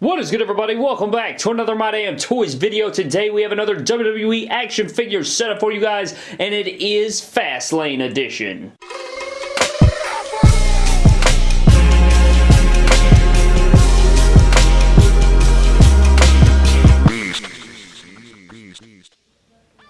What is good everybody? Welcome back to another My Damn Toys video. Today we have another WWE action figure set up for you guys and it is Fastlane edition.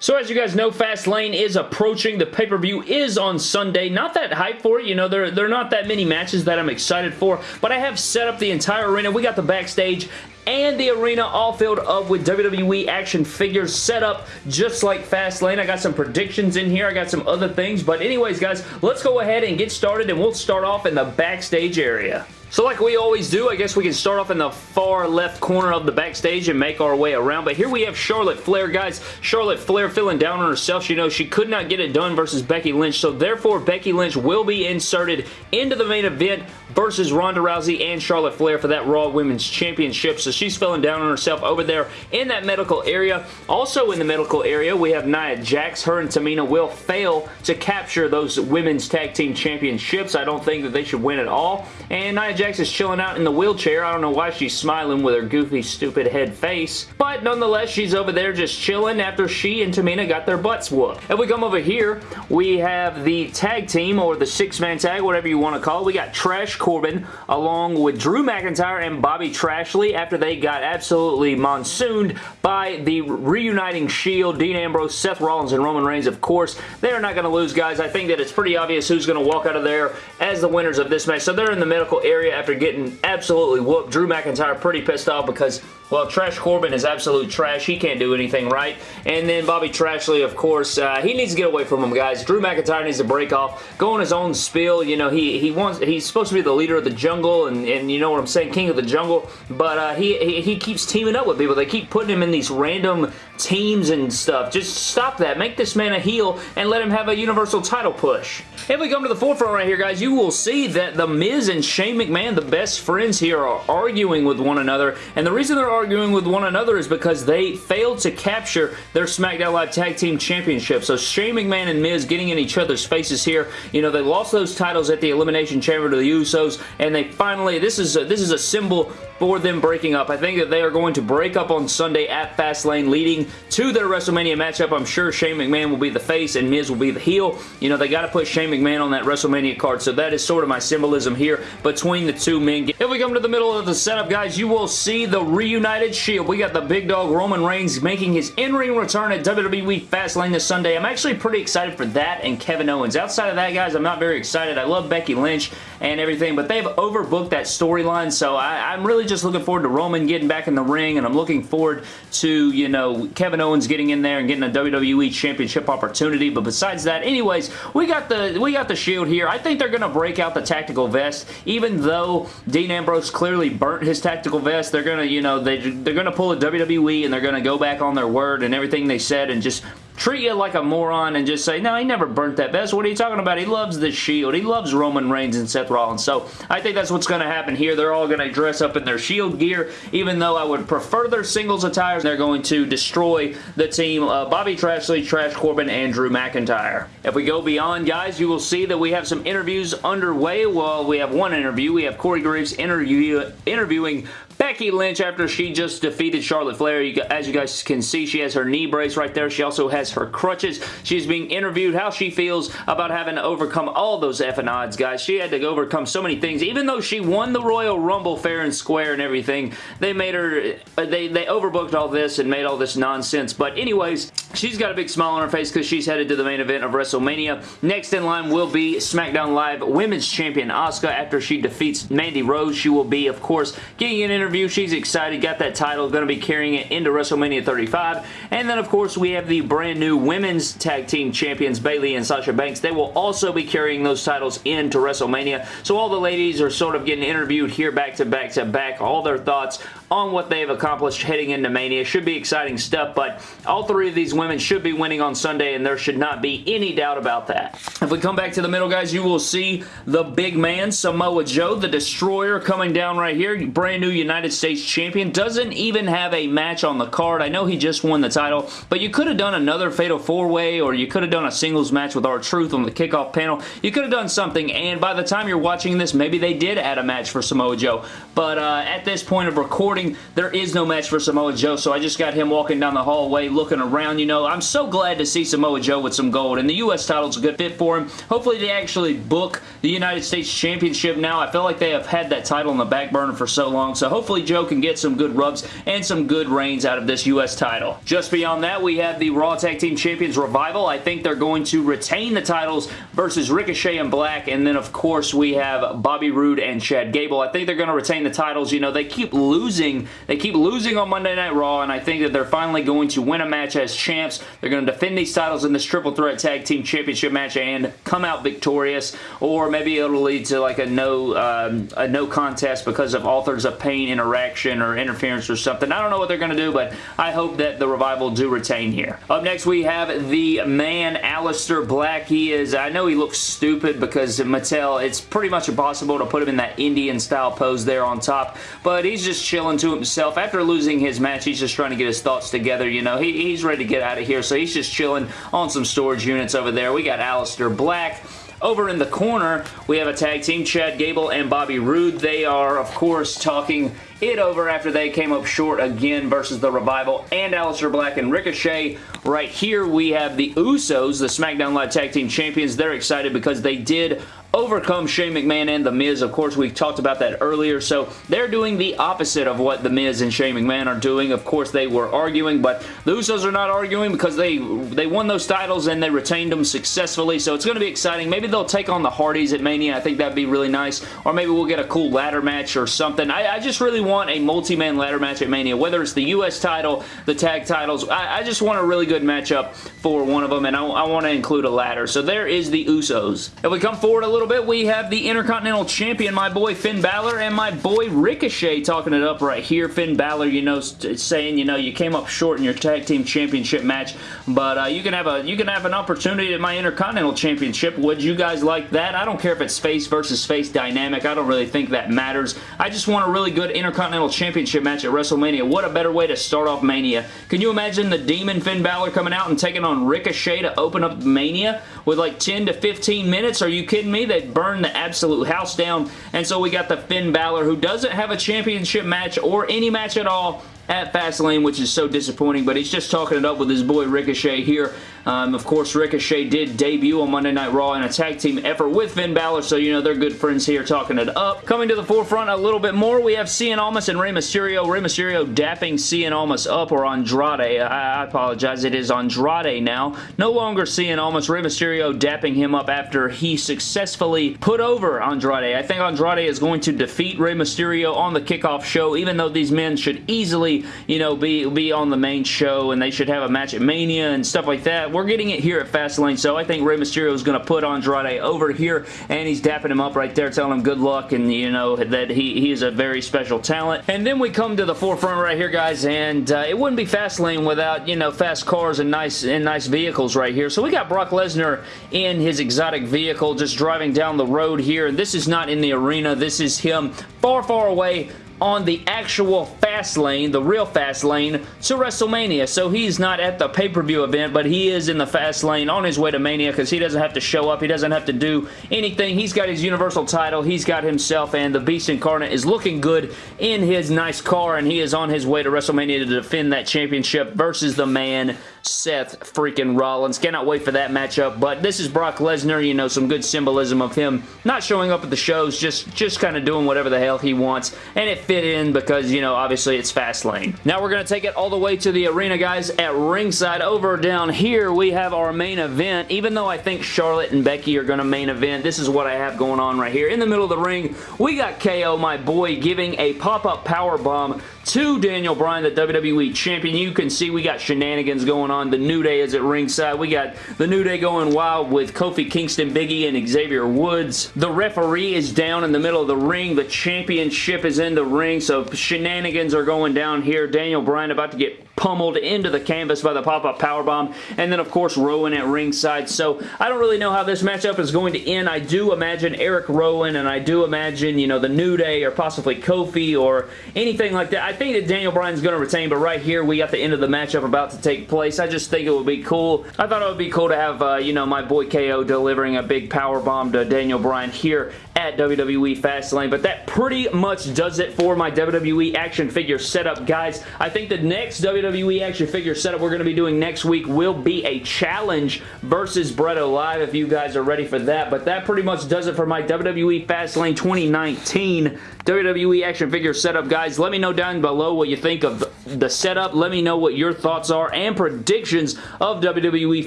So as you guys know, Fastlane is approaching. The pay-per-view is on Sunday. Not that hype for it. You know, there, there are not that many matches that I'm excited for, but I have set up the entire arena. We got the backstage and the arena all filled up with WWE action figures set up just like Fastlane. I got some predictions in here. I got some other things. But anyways, guys, let's go ahead and get started, and we'll start off in the backstage area. So like we always do, I guess we can start off in the far left corner of the backstage and make our way around. But here we have Charlotte Flair, guys. Charlotte Flair feeling down on herself. She knows she could not get it done versus Becky Lynch. So therefore, Becky Lynch will be inserted into the main event versus Ronda Rousey and Charlotte Flair for that Raw Women's Championship. So she's feeling down on herself over there in that medical area. Also in the medical area, we have Nia Jax. Her and Tamina will fail to capture those Women's Tag Team Championships. I don't think that they should win at all. And Nia Jax is chilling out in the wheelchair. I don't know why she's smiling with her goofy, stupid head face. But nonetheless, she's over there just chilling after she and Tamina got their butts whooped. If we come over here, we have the tag team or the six-man tag, whatever you want to call it. We got Trash Corbin along with Drew McIntyre and Bobby Trashley after they got absolutely monsooned by the reuniting Shield, Dean Ambrose, Seth Rollins, and Roman Reigns, of course. They're not going to lose, guys. I think that it's pretty obvious who's going to walk out of there as the winners of this match. So they're in the medical area after getting absolutely whooped. Drew McIntyre pretty pissed off because well, Trash Corbin is absolute trash. He can't do anything right. And then Bobby Trashley, of course, uh, he needs to get away from him, guys. Drew McIntyre needs to break off, go on his own spiel. You know, he he wants he's supposed to be the leader of the jungle, and, and you know what I'm saying, king of the jungle. But uh, he, he he keeps teaming up with people. They keep putting him in these random teams and stuff. Just stop that. Make this man a heel and let him have a Universal title push. If we come to the forefront right here, guys, you will see that The Miz and Shane McMahon, the best friends here, are arguing with one another. And the reason they're arguing with one another is because they failed to capture their SmackDown Live Tag Team Championship. So Shane McMahon and Miz getting in each other's faces here. You know, they lost those titles at the Elimination Chamber to the Usos, and they finally, this is a, this is a symbol for them breaking up. I think that they are going to break up on Sunday at Fastlane leading to their WrestleMania matchup. I'm sure Shane McMahon will be the face and Miz will be the heel. You know, they got to put Shane McMahon on that WrestleMania card, so that is sort of my symbolism here between the two men. If we come to the middle of the setup, guys, you will see the reunited Shield. We got the big dog Roman Reigns making his in-ring return at WWE Fastlane this Sunday. I'm actually pretty excited for that and Kevin Owens. Outside of that, guys, I'm not very excited. I love Becky Lynch and everything, but they've overbooked that storyline, so I, I'm really just looking forward to Roman getting back in the ring, and I'm looking forward to, you know, Kevin Owens getting in there and getting a WWE Championship opportunity, but besides that, anyways, we got the we got the Shield here. I think they're going to break out the tactical vest, even though Dean Ambrose clearly burnt his tactical vest, they're going to, you know, they, they're going to pull a WWE and they're going to go back on their word and everything they said and just treat you like a moron and just say, no, he never burnt that vest. What are you talking about? He loves the Shield. He loves Roman Reigns and Seth Rollins. So I think that's what's going to happen here. They're all going to dress up in their Shield gear, even though I would prefer their singles attire. They're going to destroy the team uh, Bobby Trashley, Trash Corbin, and Drew McIntyre. If we go beyond, guys, you will see that we have some interviews underway. Well, we have one interview. We have Corey Graves interview, interviewing Becky Lynch after she just defeated Charlotte Flair. You, as you guys can see, she has her knee brace right there. She also has her crutches. She's being interviewed how she feels about having to overcome all those effing odds, guys. She had to overcome so many things. Even though she won the Royal Rumble fair and square and everything, they made her, uh, they, they overbooked all this and made all this nonsense. But anyways, she's got a big smile on her face because she's headed to the main event of WrestleMania. Next in line will be SmackDown Live Women's Champion Asuka after she defeats Mandy Rose. She will be, of course, getting an interview She's excited, got that title, going to be carrying it into WrestleMania 35. And then, of course, we have the brand new Women's Tag Team Champions, Bayley and Sasha Banks. They will also be carrying those titles into WrestleMania. So all the ladies are sort of getting interviewed here back to back to back. All their thoughts on what they've accomplished heading into Mania. Should be exciting stuff, but all three of these women should be winning on Sunday, and there should not be any doubt about that. If we come back to the middle, guys, you will see the big man, Samoa Joe, the Destroyer, coming down right here. Brand new United States champion. Doesn't even have a match on the card. I know he just won the title, but you could have done another Fatal 4-Way, or you could have done a singles match with R-Truth on the kickoff panel. You could have done something, and by the time you're watching this, maybe they did add a match for Samoa Joe. But uh, at this point of recording, there is no match for Samoa Joe, so I just got him walking down the hallway looking around. You know, I'm so glad to see Samoa Joe with some gold, and the U.S. title's a good fit for him. Hopefully they actually book the United States Championship now. I feel like they have had that title on the back burner for so long, so hopefully Joe can get some good rubs and some good reigns out of this U.S. title. Just beyond that, we have the Raw Tag Team Champions Revival. I think they're going to retain the titles versus Ricochet and Black, and then of course we have Bobby Roode and Chad Gable. I think they're going to retain the titles. You know, they keep losing. They keep losing on Monday Night Raw, and I think that they're finally going to win a match as champs. They're going to defend these titles in this Triple Threat Tag Team Championship match and come out victorious, or maybe it'll lead to like a no um, a no contest because of Authors of Pain interaction or interference or something. I don't know what they're going to do, but I hope that the Revival do retain here. Up next, we have the man, Aleister Black. He is, I know he looks stupid because Mattel, it's pretty much impossible to put him in that Indian style pose there on top, but he's just chilling to himself. After losing his match, he's just trying to get his thoughts together, you know. He, he's ready to get out of here, so he's just chilling on some storage units over there. We got Aleister Black. Over in the corner, we have a tag team, Chad Gable and Bobby Roode. They are, of course, talking it over after they came up short again versus The Revival and Aleister Black and Ricochet. Right here, we have the Usos, the SmackDown Live Tag Team Champions. They're excited because they did overcome Shane McMahon and The Miz. Of course, we talked about that earlier, so they're doing the opposite of what The Miz and Shane McMahon are doing. Of course, they were arguing, but the Usos are not arguing because they, they won those titles and they retained them successfully, so it's going to be exciting. Maybe they'll take on the Hardys at Mania. I think that'd be really nice, or maybe we'll get a cool ladder match or something. I, I just really want a multi-man ladder match at Mania, whether it's the U.S. title, the tag titles. I, I just want a really good matchup for one of them, and I, I want to include a ladder. So there is the Usos. If we come forward a little bit, we have the Intercontinental Champion, my boy Finn Balor, and my boy Ricochet talking it up right here. Finn Balor, you know, saying, you know, you came up short in your Tag Team Championship match, but uh, you can have a you can have an opportunity at my Intercontinental Championship. Would you guys like that? I don't care if it's face versus face dynamic. I don't really think that matters. I just want a really good Intercontinental Championship match at WrestleMania. What a better way to start off Mania. Can you imagine the Demon Finn Balor coming out and taking on Ricochet to open up Mania with like 10 to 15 minutes? Are you kidding me? They'd burn burn the absolute house down. And so we got the Finn Balor who doesn't have a championship match or any match at all at Fastlane, which is so disappointing, but he's just talking it up with his boy Ricochet here. Um, of course, Ricochet did debut on Monday Night Raw in a tag team effort with Finn Balor, so you know they're good friends here talking it up. Coming to the forefront a little bit more, we have Cien Almas and Rey Mysterio. Rey Mysterio dapping Cien Almas up, or Andrade. I, I apologize, it is Andrade now. No longer Cien Almas. Rey Mysterio dapping him up after he successfully put over Andrade. I think Andrade is going to defeat Rey Mysterio on the kickoff show, even though these men should easily you know, be, be on the main show and they should have a match at Mania and stuff like that. We're getting it here at Fastlane, so I think Rey Mysterio is going to put Andrade over here and he's dapping him up right there, telling him good luck and, you know, that he, he is a very special talent. And then we come to the forefront right here, guys, and uh, it wouldn't be Fastlane without, you know, fast cars and nice, and nice vehicles right here. So we got Brock Lesnar in his exotic vehicle just driving down the road here, and this is not in the arena. This is him far, far away on the actual fast lane, the real fast lane, to WrestleMania. So he's not at the pay-per-view event, but he is in the fast lane on his way to Mania because he doesn't have to show up. He doesn't have to do anything. He's got his Universal title. He's got himself, and the Beast Incarnate is looking good in his nice car, and he is on his way to WrestleMania to defend that championship versus the man Seth freaking Rollins. Cannot wait for that matchup, but this is Brock Lesnar, you know, some good symbolism of him not showing up at the shows, just, just kind of doing whatever the hell he wants, and it fit in because, you know, obviously it's Fastlane. Now we're going to take it all the way to the arena, guys, at ringside. Over down here, we have our main event. Even though I think Charlotte and Becky are going to main event, this is what I have going on right here. In the middle of the ring, we got KO, my boy, giving a pop-up power bomb to Daniel Bryan, the WWE Champion. You can see we got shenanigans going on. The New Day is at ringside. We got the New Day going wild with Kofi Kingston, Biggie, and Xavier Woods. The referee is down in the middle of the ring. The championship is in the ring, so shenanigans are going down here. Daniel Bryan about to get pummeled into the canvas by the pop-up powerbomb. And then, of course, Rowan at ringside. So I don't really know how this matchup is going to end. I do imagine Eric Rowan and I do imagine, you know, the New Day or possibly Kofi or anything like that. I think that Daniel Bryan's going to retain, but right here we got the end of the matchup about to take place. I just think it would be cool. I thought it would be cool to have, uh, you know, my boy KO delivering a big power bomb to Daniel Bryan here at WWE Fastlane. But that pretty much does it for my WWE action figure setup, guys. I think the next WWE action figure setup we're going to be doing next week will be a challenge versus Bretto Live if you guys are ready for that. But that pretty much does it for my WWE Fastlane 2019 WWE action figure setup, guys. Let me know down below what you think of the setup. Let me know what your thoughts are and predictions of WWE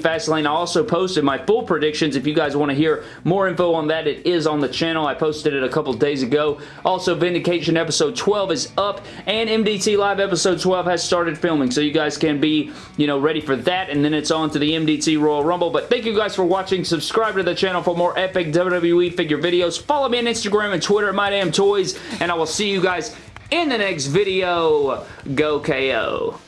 Fastlane. I also posted my full predictions. If you guys want to hear more info on that, it is on the channel. I posted it a couple days ago. Also, Vindication episode 12 is up, and MDT Live episode 12 has started filming, so you guys can be, you know, ready for that, and then it's on to the MDT Royal Rumble. But thank you guys for watching. Subscribe to the channel for more epic WWE figure videos. Follow me on Instagram and Twitter at MyDamnToys and I will see you guys in the next video. Go KO.